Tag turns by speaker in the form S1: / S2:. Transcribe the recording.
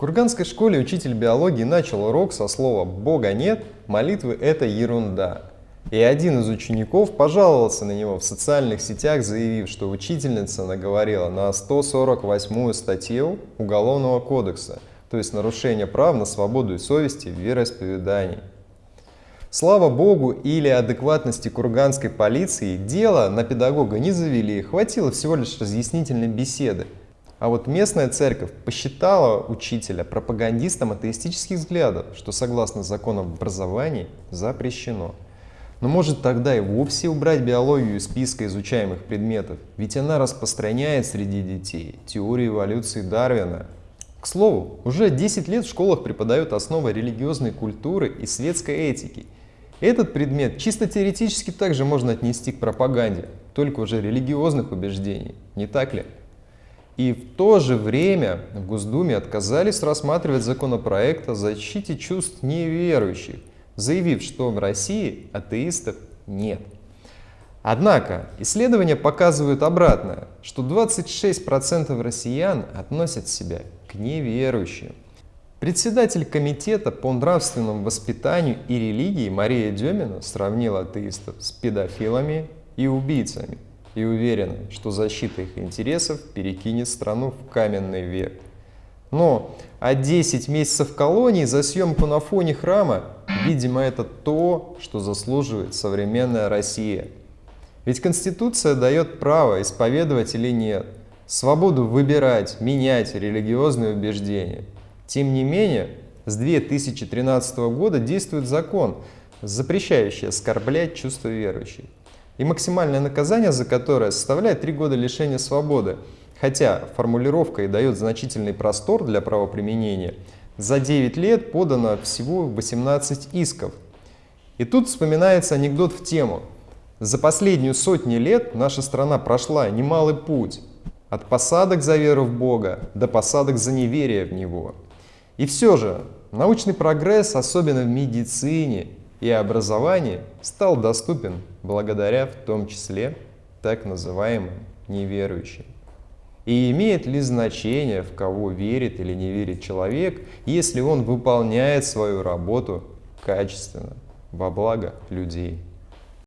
S1: В Курганской школе учитель биологии начал урок со слова «Бога нет, молитвы – это ерунда». И один из учеников пожаловался на него в социальных сетях, заявив, что учительница наговорила на 148 статью Уголовного кодекса, то есть нарушение прав на свободу и совести в вероисповедании. Слава богу или адекватности курганской полиции, дело на педагога не завели, хватило всего лишь разъяснительной беседы. А вот местная церковь посчитала учителя пропагандистом атеистических взглядов, что согласно законам об образовании запрещено. Но может тогда и вовсе убрать биологию из списка изучаемых предметов, ведь она распространяет среди детей теорию эволюции Дарвина. К слову, уже 10 лет в школах преподают основы религиозной культуры и светской этики – этот предмет чисто теоретически также можно отнести к пропаганде, только уже религиозных убеждений, не так ли? И в то же время в Госдуме отказались рассматривать законопроект о защите чувств неверующих, заявив, что в России атеистов нет. Однако исследования показывают обратное, что 26% россиян относят себя к неверующим. Председатель комитета по нравственному воспитанию и религии Мария Демина сравнила атеистов с педофилами и убийцами и уверена, что защита их интересов перекинет страну в каменный век. Но а 10 месяцев колонии за съемку на фоне храма, видимо, это то, что заслуживает современная Россия. Ведь Конституция дает право исповедовать или нет, свободу выбирать, менять религиозные убеждения – тем не менее, с 2013 года действует закон, запрещающий оскорблять чувства верующих. И максимальное наказание за которое составляет 3 года лишения свободы. Хотя формулировка и дает значительный простор для правоприменения, за 9 лет подано всего 18 исков. И тут вспоминается анекдот в тему. За последнюю сотни лет наша страна прошла немалый путь. От посадок за веру в Бога до посадок за неверие в Него. И все же научный прогресс, особенно в медицине и образовании, стал доступен благодаря в том числе так называемым неверующим. И имеет ли значение, в кого верит или не верит человек, если он выполняет свою работу качественно, во благо людей?